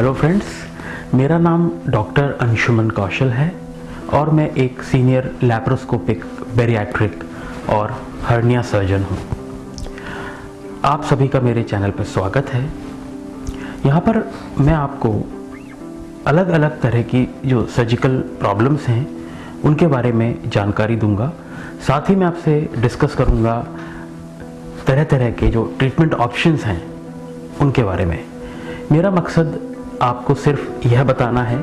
Hello friends मेरा नाम doctor Anshuman कौशल है और मैं एक सीनियर लैप्रोस्कोपिक बेरियाट्रिक और हर्निया सर्जन हूँ। आप सभी का मेरे चैनल पर स्वागत है। यहाँ पर मैं आपको अलग अलग तरह की जो सर्जिकल प्रॉब्लम्स हैं, उनके बारे में जानकारी दूँगा। साथ ही मैं आपसे डिस्कस करूँगा तरह तरह के जो ट्रीटमेंट ऑप्शंस हैं, उनके बारे में। मेरा मकसद आपको सिर्फ़ यह बताना है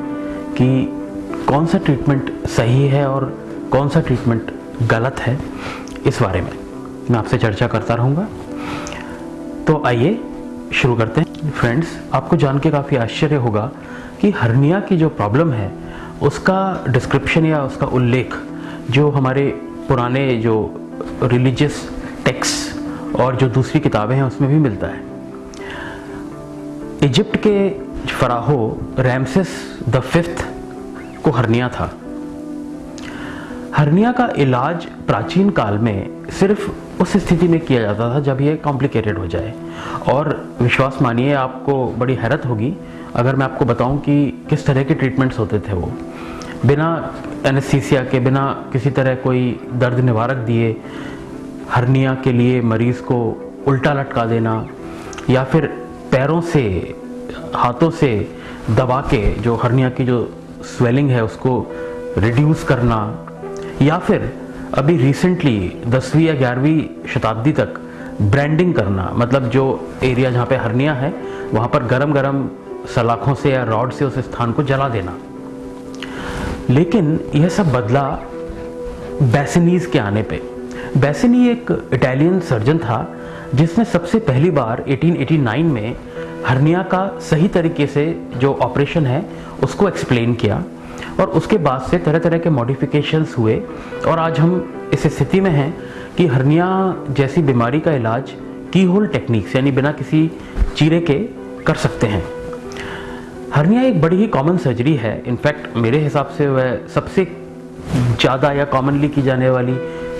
कि कौन सा ट्रीटमेंट सही है और कौन सा ट्रीटमेंट गलत है इस बारे में। मैं आपसे चर्चा करता रहूँगा। तो आइए शुरू करते हैं। फ्रेंड्स आपको जान के काफ़ी आश्चर्य होगा कि हर्निया की जो प्रॉब्लम है, उसका डिस्क्रिप्शन या उसका उल्लेख जो हमारे पुराने जो रिलीजियस टेक्स और जो दूसरी किताबें हैं, उसमें भी मिलता है। इजिप्ट के फराहो रैमसिस द फिफ्थ को हर्निया था। हर्निया का इलाज प्राचीन काल में सिर्फ़ उस स्थिति में किया जाता था जब ये कॉम्प्लिकेटेड हो जाए। और विश्वास मानिए, आपको बड़ी हैरत होगी अगर मैं आपको बताऊँ कि किस तरह के ट्रीटमेंट्स होते थे वो। बिना एनेस्थीसिया के, बिना किसी तरह कोई दर्द निवारक दिए, हर्निया के लिए मरीज़ को उल्टा लटका देना या फिर पैरों से हाथों से दबा के जो हर्निया की जो स्वेलिंग है, उसको रिड्यूस करना, या फिर अभी रिसेंटली दसवीं या ग्यारहवीं शताब्दी तक ब्रांडिंग करना मतलब जो एरिया जहाँ पे हर्निया है, वहाँ पर गरम गरम सलाखों से या रॉड से उस स्थान को जला देना। लेकिन यह सब बदला बैसिनीज के आने पे। बैसिनी एक इटालियन सर्जन था, जिसने सबसे पहली बार 1889 में हर्निया का सही तरीके से जो ऑपरेशन है, उसको एक्सप्लेन किया और उसके बाद से तरह तरह के मॉडिफिकेशंस हुए और आज हम इस स्थिति में हैं कि हर्निया जैसी बीमारी का इलाज की होल टेक्निक्स यानी बिना किसी चीरे के कर सकते हैं। हर्निया एक बड़ी ही कॉमन सर्जरी है। इनफैक्ट मेरे हिसाब से वह सबसे ज़्यादा या कॉमनली की जाने वाली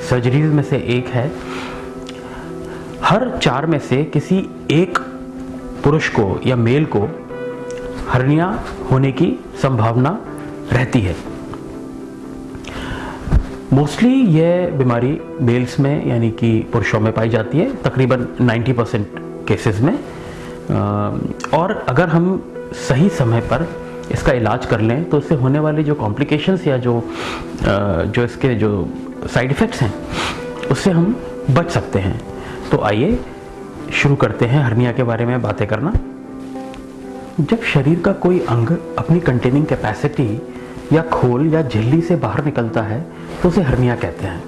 सर्जरीज में से एक है। हर चार में से किसी एक पुरुष को या मेल को हर्निया होने की संभावना रहती है। मोस्टली यह बीमारी मेल्स में, यानी कि पुरुषों में पाई जाती है, तकरीबन 90 परसेंट केसेस में। और अगर हम सही समय पर इसका इलाज कर लें तो इससे होने वाले जो कॉम्प्लिकेशंस या जो जो इसके जो साइड इफ़ेक्ट्स हैं, उससे हम बच सकते हैं। तो आइए शुरू करते हैं हर्निया के बारे में बातें करना। जब शरीर का कोई अंग अपनी कंटेनिंग कैपेसिटी या खोल या झिल्ली से बाहर निकलता है तो उसे हर्निया कहते हैं।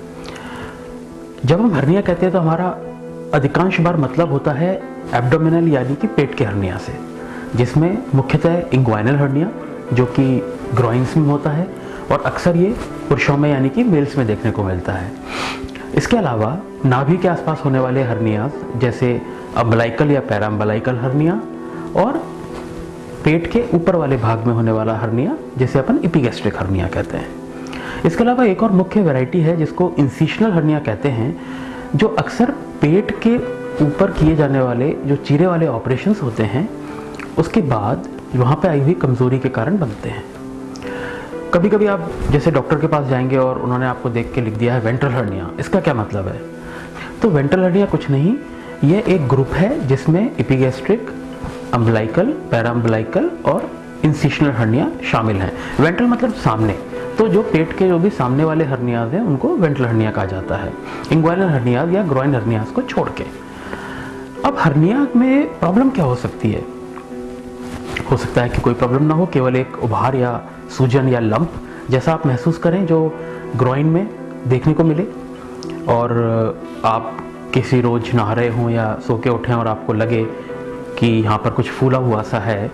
जब हम हर्निया कहते हैं तो हमारा अधिकांश बार मतलब होता है एब्डोमिनल यानी कि पेट के हर्निया से, जिसमें मुख्यतः इंग्वाइनल हर्निया जो कि ग्रोइंग्स में होता है, और अक्सर ये पुरुषों में यानी कि मेल्स में देखने को मिलता है। इसके अलावा नाभि के आसपास होने वाले हर्निया, जैसे अम्बलाइकल या पैराम्बलाइकल हर्निया, और पेट के ऊपर वाले भाग में होने वाला हर्निया, जिसे अपन इपीगेस्ट्रिक हर्निया कहते हैं। इसके अलावा एक और मुख्य वैरायटी है, जिसको इंसिशनल हर्निया कहते हैं, जो अक्सर पेट के ऊपर किए जाने वाले, जो चीरे वाले ऑपरेशन होते हैं, उसके बाद वहाँ पे आई हुई कमज़ोरी के कारण बनते हैं। कभी कभी आप जैसे डॉक्टर के पास जाएँगे और उन्होंने आपको देख के लिख दिया है वेंट्रल हर्निया, इसका क्या मतलब है? तो वेंट्रल हर्निया कुछ नहीं, ये एक ग्रुप है जिसमें इपीगेस्ट्रिक अम्बलाइकल पैराम्बलाइकल और इंसिशनल हर्निया शामिल हैं। वेंट्रल मतलब सामने। तो जो पेट के जो भी सामने वाले हर्नियाज हैं, उनको वेंट्रल हर्निया कहा जाता है। इंग्वाइनल हर्नियाज या ग्रोइन हर्नियाज को छोड़ के। अब हर्निया में प्रॉब्लम क्या हो सकती है? हो सकता है कि कोई प्रॉब्लम ना हो, केवल एक उभार या सूजन या लंप जैसा आप महसूस करें जो ग्रोइन में देखने को मिले। और आप किसी रोज नहा रहे हों या सो के उठें और आपको लगे कि यहाँ पर कुछ फूला हुआ सा है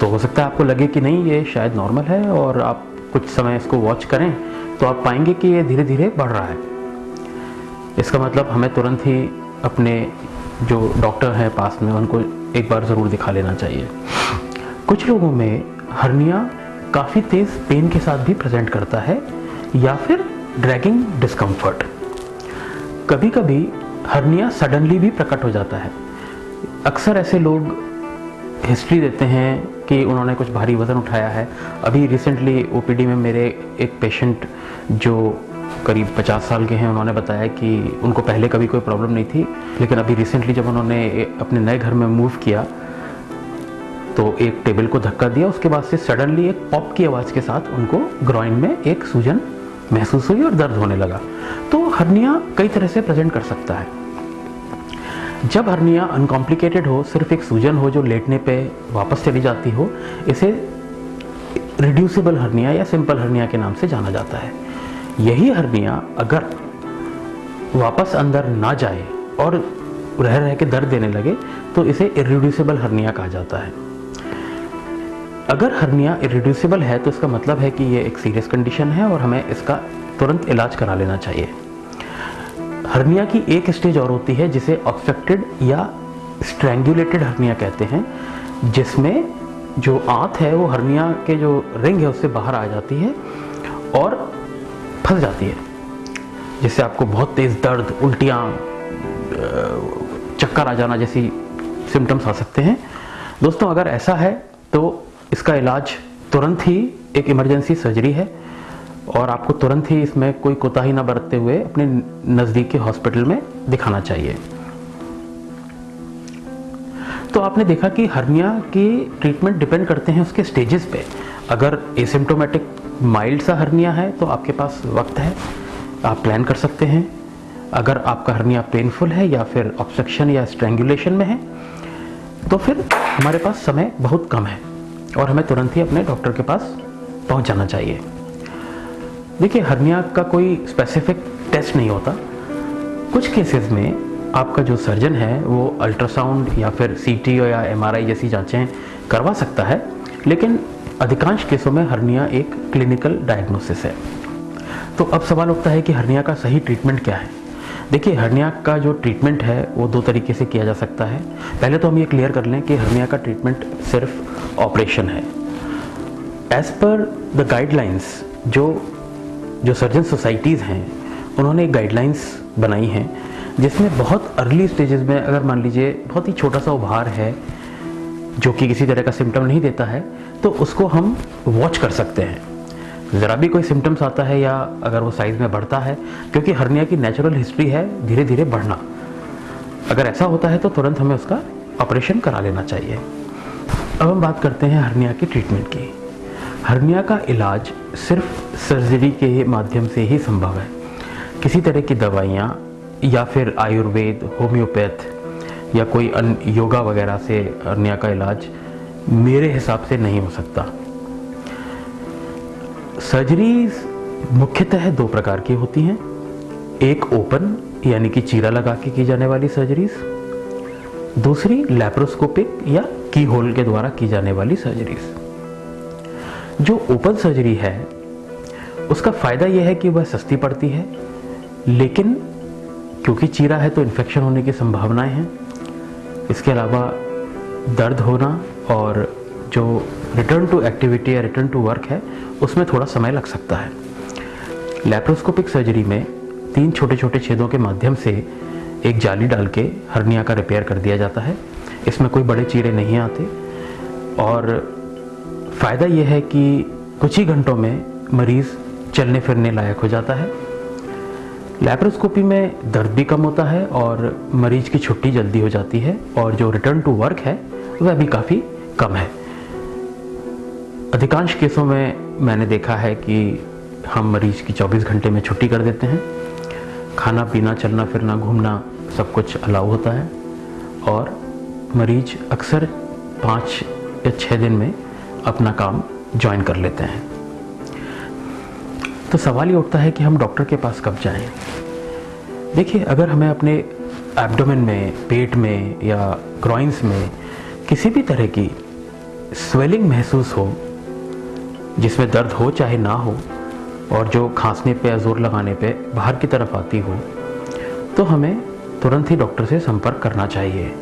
तो हो सकता है आपको लगे कि नहीं, ये शायद नॉर्मल है और आप कुछ समय इसको वॉच करें तो आप पाएँगे कि ये धीरे धीरे बढ़ रहा है। इसका मतलब हमें तुरंत ही अपने जो डॉक्टर हैं पास में उनको एक बार ज़रूर दिखा लेना चाहिए। कुछ लोगों में हर्निया काफ़ी तेज़ पेन के साथ भी प्रेजेंट करता है, या फिर ड्रैगिंग डिस्कम्फर्ट कभी कभी हर्निया सडनली भी प्रकट हो जाता है। अक्सर ऐसे लोग हिस्ट्री देते हैं कि उन्होंने कुछ भारी वज़न उठाया है। अभी रिसेंटली ओपीडी में मेरे एक पेशेंट जो करीब 50 साल के हैं, उन्होंने बताया कि उनको पहले कभी कोई प्रॉब्लम नहीं थी, लेकिन अभी रिसेंटली जब उन्होंने अपने नए घर में मूव किया तो एक टेबल को धक्का दिया, उसके बाद से सडनली एक पॉप की आवाज़ के साथ उनको ग्रॉइन में एक सूजन महसूस हुई और दर्द होने लगा। तो हर्निया कई तरह से प्रेजेंट कर सकता है। जब हर्निया अनकॉम्प्लिकेटेड हो, सिर्फ़ एक सूजन हो जो लेटने पे वापस चली जाती हो, इसे रिड्यूसिबल हर्निया या सिंपल हर्निया के नाम से जाना जाता है। यही हर्निया अगर वापस अंदर ना जाए और रह रह के दर्द देने लगे तो इसे इरिड्यूसिबल हर्निया कहा जाता है। अगर हर्निया इरिड्यूसिबल है तो इसका मतलब है कि ये एक सीरियस कंडीशन है और हमें इसका तुरंत इलाज करा लेना चाहिए। हर्निया की एक स्टेज और होती है जिसे ऑब्स्ट्रक्टेड या स्ट्रैंगुलेटेड हर्निया कहते हैं, जिसमें जो आंत है, वो हर्निया के जो रिंग है, उससे बाहर आ जाती है और फंस जाती है, जिससे आपको बहुत तेज़ दर्द, उल्टियाँ चक्कर आ जाना जैसी सिम्टम्स आ सकते हैं। दोस्तों, अगर ऐसा है तो इसका इलाज तुरंत ही एक इमरजेंसी सर्जरी है और आपको तुरंत ही इसमें कोई कोताही ना बरतते हुए अपने नज़दीक के हॉस्पिटल में दिखाना चाहिए। तो आपने देखा कि हर्निया की ट्रीटमेंट डिपेंड करते हैं उसके स्टेजेस पे। अगर एसिम्टोमेटिक माइल्ड सा हर्निया है तो आपके पास वक्त है, आप प्लान कर सकते हैं। अगर आपका हर्निया पेनफुल है या फिर ऑब्स्ट्रक्शन या स्ट्रेंगुलेशन में है तो फिर हमारे पास समय बहुत कम है। और हमें तुरंत ही अपने डॉक्टर के पास पहुँच जाना चाहिए। देखिए, हर्निया का कोई स्पेसिफिक टेस्ट नहीं होता। कुछ केसेस में आपका जो सर्जन है, वो अल्ट्रासाउंड या फिर सीटी या एमआरआई जैसी जांचें करवा सकता है, लेकिन अधिकांश केसों में हर्निया एक क्लिनिकल डायग्नोसिस है। तो अब सवाल उठता है कि हर्निया का सही ट्रीटमेंट क्या है? देखिए, हर्निया का जो ट्रीटमेंट है, वो दो तरीके से किया जा सकता है। पहले तो हम ये क्लियर कर लें कि हर्निया का ट्रीटमेंट सिर्फ़ ऑपरेशन है। एज पर द गाइडलाइंस जो जो सर्जन सोसाइटीज़ हैं, उन्होंने गाइडलाइंस बनाई हैं, जिसमें बहुत अर्ली स्टेजेस में, अगर मान लीजिए बहुत ही छोटा सा उभार है, जो कि किसी तरह का सिम्टम नहीं देता है तो उसको हम वॉच कर सकते हैं। ज़रा भी कोई सिम्टम्स आता है या अगर वो साइज़ में बढ़ता है, क्योंकि हर्निया की नेचुरल हिस्ट्री है धीरे धीरे बढ़ना। अगर ऐसा होता है तो तुरंत हमें उसका ऑपरेशन करा लेना चाहिए। अब हम बात करते हैं हर्निया की ट्रीटमेंट की। हर्निया का इलाज सिर्फ़ सर्जरी के माध्यम से ही संभव है। किसी तरह की दवाइयाँ या फिर आयुर्वेद होम्योपैथ या कोई अन्य योगा वगैरह से हर्निया का इलाज मेरे हिसाब से नहीं हो सकता। सर्जरीज मुख्यतः दो प्रकार की होती हैं। एक ओपन यानी कि चीरा लगा के की जाने वाली सर्जरीज दूसरी लैप्रोस्कोपिक या की होल के द्वारा की जाने वाली सर्जरीज जो ओपन सर्जरी है, उसका फ़ायदा यह है कि वह सस्ती पड़ती है, लेकिन क्योंकि चीरा है तो इन्फेक्शन होने की संभावनाएँ हैं। इसके अलावा दर्द होना और जो रिटर्न टू एक्टिविटी या रिटर्न टू वर्क है, उसमें थोड़ा समय लग सकता है। लैप्रोस्कोपिक सर्जरी में तीन छोटे छोटे छेदों के माध्यम से एक जाली डाल के हर्निया का रिपेयर कर दिया जाता है। इसमें कोई बड़े चीरे नहीं आते। और फ़ायदा यह है कि कुछ ही घंटों में मरीज़ चलने फिरने लायक हो जाता है। लैप्रोस्कोपी में दर्द भी कम होता है और मरीज़ की छुट्टी जल्दी हो जाती है और जो रिटर्न टू वर्क है, वह भी काफ़ी कम है। अधिकांश केसों में मैंने देखा है कि हम मरीज़ की 24 घंटे में छुट्टी कर देते हैं। खाना, पीना, चलना, फिरना, घूमना सब कुछ अलाउ होता है। और मरीज़ अक्सर पाँच या छः दिन में अपना काम ज्वाइन कर लेते हैं। तो सवाल ये उठता है कि हम डॉक्टर के पास कब जाएँ? देखिए, अगर हमें अपने एब्डोमेन में, पेट में या ग्रॉइंस में किसी भी तरह की स्वेलिंग महसूस हो, जिसमें दर्द हो चाहे ना हो और जो खांसने पे या ज़ोर लगाने पे बाहर की तरफ़ आती हो तो हमें तुरंत ही डॉक्टर से संपर्क करना चाहिए।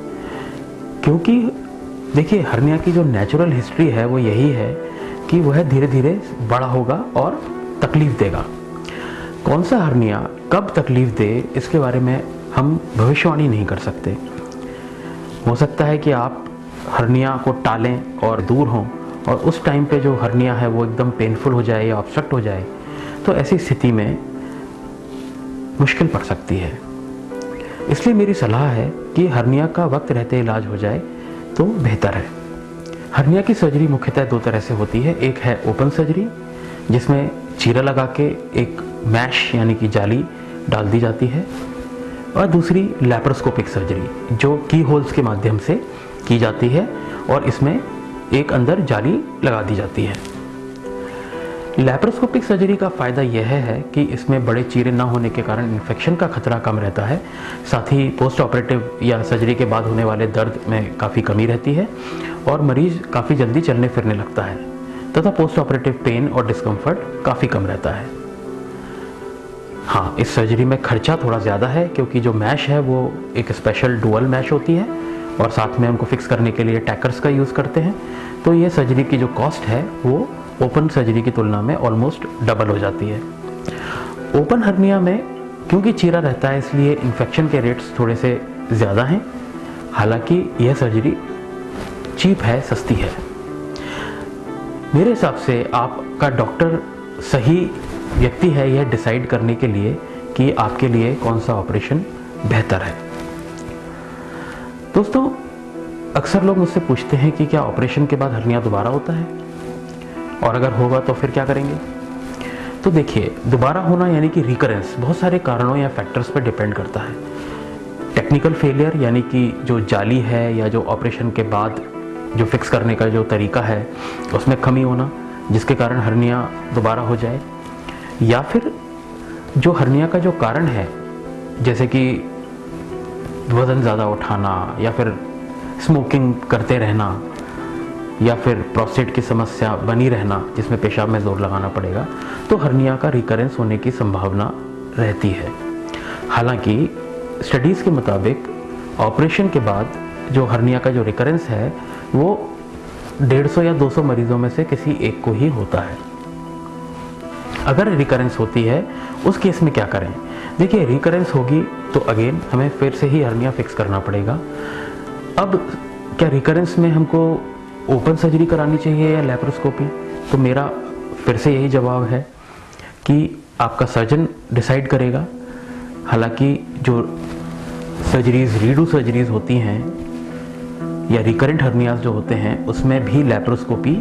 क्योंकि देखिए, हर्निया की जो नेचुरल हिस्ट्री है, वो यही है कि वह धीरे धीरे बड़ा होगा और तकलीफ़ देगा। कौन सा हर्निया कब तकलीफ़ दे, इसके बारे में हम भविष्यवाणी नहीं कर सकते। हो सकता है कि आप हर्निया को टालें और दूर हों, और उस टाइम पे जो हर्निया है, वो एकदम पेनफुल हो जाए या ऑब्स्ट्रक्ट हो जाए। तो ऐसी स्थिति में मुश्किल पड़ सकती है। इसलिए मेरी सलाह है कि हर्निया का वक्त रहते इलाज हो जाए तो बेहतर है। हर्निया की सर्जरी मुख्यतः दो तरह से होती है। एक है ओपन सर्जरी, जिसमें चीरा लगा के एक मैश यानी कि जाली डाल दी जाती है, और दूसरी लैप्रोस्कोपिक सर्जरी, जो की होल्स के माध्यम से की जाती है, और इसमें एक अंदर जाली लगा दी जाती है। लैप्रोस्कोपिक सर्जरी का फ़ायदा यह है कि इसमें बड़े चीरे ना होने के कारण इन्फेक्शन का खतरा कम रहता है। साथ ही पोस्ट ऑपरेटिव या सर्जरी के बाद होने वाले दर्द में काफ़ी कमी रहती है और मरीज़ काफ़ी जल्दी चलने फिरने लगता है, तथा पोस्ट ऑपरेटिव पेन और डिस्कम्फर्ट काफ़ी कम रहता है। हाँ इस सर्जरी में खर्चा थोड़ा ज़्यादा है, क्योंकि जो मैश है वो एक स्पेशल डुअल मैश होती है और साथ में उनको फिक्स करने के लिए टैकर्स का यूज़ करते हैं। तो ये सर्जरी की जो कॉस्ट है, वो ओपन सर्जरी की तुलना में ऑलमोस्ट डबल हो जाती है। ओपन हर्निया में क्योंकि चीरा रहता है, इसलिए इन्फेक्शन के रेट्स थोड़े से ज़्यादा हैं। हालाँकि यह सर्जरी चीप है, सस्ती है। मेरे हिसाब से आपका डॉक्टर सही व्यक्ति है, यह डिसाइड करने के लिए कि आपके लिए कौन सा ऑपरेशन बेहतर है। दोस्तों, अक्सर लोग मुझसे पूछते हैं कि क्या ऑपरेशन के बाद हर्निया दोबारा होता है? और अगर होगा तो फिर क्या करेंगे? तो देखिए, दोबारा होना यानी कि रिकरेंस बहुत सारे कारणों या फैक्टर्स पर डिपेंड करता है। टेक्निकल फेलियर यानी कि जो जाली है या जो ऑपरेशन के बाद जो फिक्स करने का जो तरीका है, उसमें कमी होना, जिसके कारण हर्निया दोबारा हो जाए। या फिर जो हर्निया का जो कारण है, जैसे कि वज़न ज़्यादा उठाना या फिर स्मोकिंग करते रहना या फिर प्रोस्टेट की समस्या बनी रहना, जिसमें पेशाब में ज़ोर लगाना पड़ेगा तो हर्निया का रिकरेंस होने की संभावना रहती है। हालाँकि स्टडीज़ के मुताबिक ऑपरेशन के बाद जो हर्निया का जो रिकरेंस है, वो 150 या 200 मरीजों में से किसी एक को ही होता है। अगर रिकरेंस होती है, उस केस में क्या करें? देखिए रिकरेंस होगी तो अगेन हमें फिर से ही हर्निया फिक्स करना पड़ेगा। अब क्या रिकरेंस में हमको ओपन सर्जरी करानी चाहिए या लेप्रोस्कोपी? तो मेरा फिर से यही जवाब है कि आपका सर्जन डिसाइड करेगा। हालाँकि जो सर्जरीज, रीडू सर्जरीज होती हैं या रिकरेंट हर्नियाज जो होते हैं, उसमें भी लेप्रोस्कोपी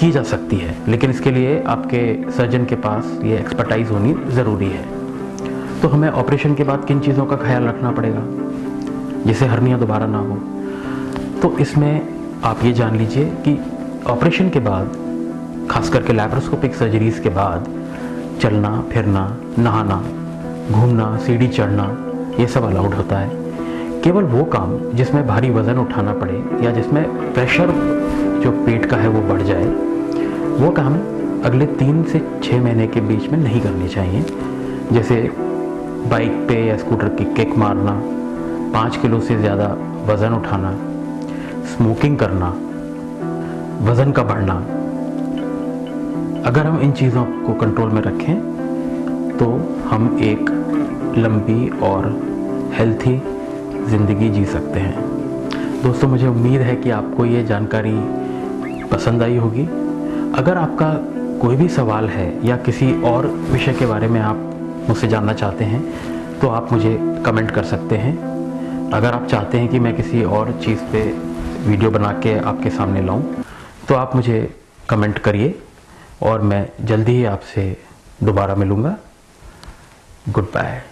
की जा सकती है। लेकिन इसके लिए आपके सर्जन के पास ये एक्सपर्टाइज होनी ज़रूरी है। तो हमें ऑपरेशन के बाद किन चीज़ों का ख्याल रखना पड़ेगा? जिससे हर्निया दोबारा ना हो। तो इसमें आप ये जान लीजिए कि ऑपरेशन के बाद, खास करके लैप्रोस्कोपिक सर्जरीज के बाद, चलना, फिरना, नहाना, घूमना, सीढ़ी चढ़ना, ये सब अलाउड होता है। केवल वो काम जिसमें भारी वज़न उठाना पड़े या जिसमें प्रेशर जो पेट का है वो बढ़ जाए, वो काम अगले तीन से छः महीने के बीच में नहीं करनी चाहिए। जैसे बाइक पे या स्कूटर की किक मारना, पाँच किलो से ज़्यादा वज़न उठाना स्मोकिंग करना, वज़न का बढ़ना। अगर हम इन चीज़ों को कंट्रोल में रखें तो हम एक लंबी और हेल्थी ज़िंदगी जी सकते हैं। दोस्तों, मुझे उम्मीद है कि आपको ये जानकारी पसंद आई होगी। अगर आपका कोई भी सवाल है या किसी और विषय के बारे में आप मुझसे जानना चाहते हैं तो आप मुझे कमेंट कर सकते हैं। अगर आप चाहते हैं कि मैं किसी और चीज़ पे वीडियो बना के आपके सामने लाऊं तो आप मुझे कमेंट करिए और मैं जल्दी ही आपसे दोबारा मिलूँगा। Good bye